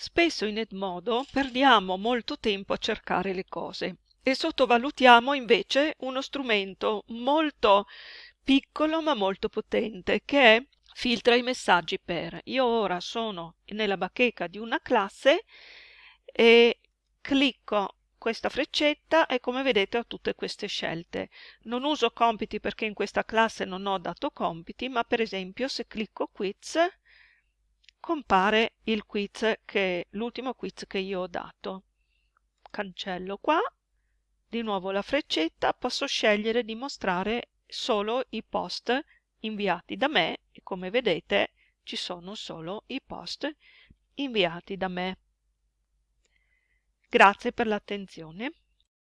Spesso in Edmodo perdiamo molto tempo a cercare le cose e sottovalutiamo invece uno strumento molto piccolo ma molto potente che è filtra i messaggi per. Io ora sono nella bacheca di una classe e clicco questa freccetta e come vedete ho tutte queste scelte. Non uso compiti perché in questa classe non ho dato compiti, ma per esempio se clicco quiz compare il quiz che l'ultimo quiz che io ho dato. Cancello qua, di nuovo la freccetta, posso scegliere di mostrare solo i post inviati da me e come vedete ci sono solo i post inviati da me. Grazie per l'attenzione.